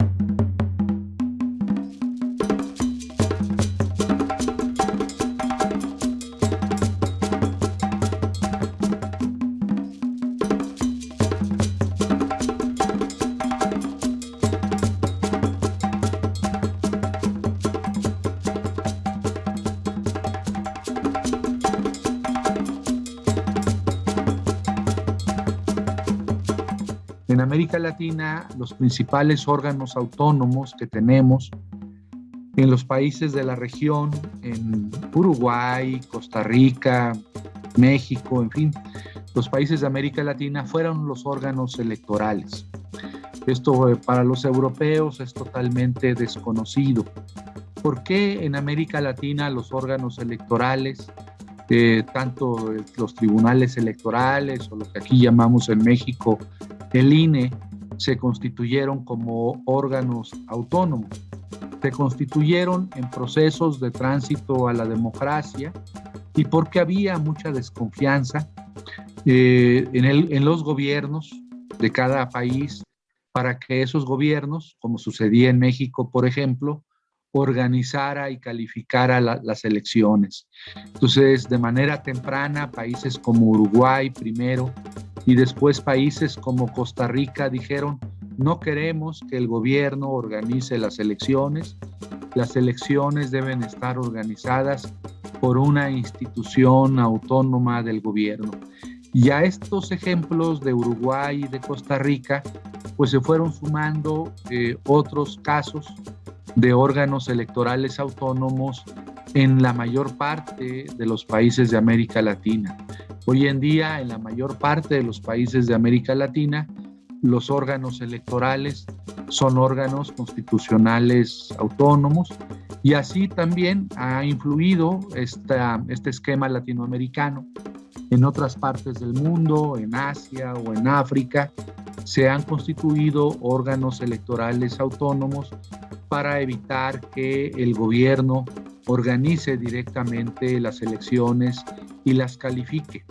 you En América Latina, los principales órganos autónomos que tenemos en los países de la región, en Uruguay, Costa Rica, México, en fin, los países de América Latina fueron los órganos electorales. Esto eh, para los europeos es totalmente desconocido. ¿Por qué en América Latina los órganos electorales, eh, tanto los tribunales electorales o lo que aquí llamamos en México el INE se constituyeron como órganos autónomos. Se constituyeron en procesos de tránsito a la democracia y porque había mucha desconfianza eh, en, en los gobiernos de cada país para que esos gobiernos, como sucedía en México, por ejemplo, organizara y calificara las elecciones. Entonces, de manera temprana, países como Uruguay primero y después países como Costa Rica dijeron, no queremos que el gobierno organice las elecciones, las elecciones deben estar organizadas por una institución autónoma del gobierno. Y a estos ejemplos de Uruguay y de Costa Rica, pues se fueron sumando eh, otros casos de órganos electorales autónomos en la mayor parte de los países de América Latina. Hoy en día, en la mayor parte de los países de América Latina, los órganos electorales son órganos constitucionales autónomos y así también ha influido este esquema latinoamericano. En otras partes del mundo, en Asia o en África, se han constituido órganos electorales autónomos para evitar que el gobierno organice directamente las elecciones y las califique.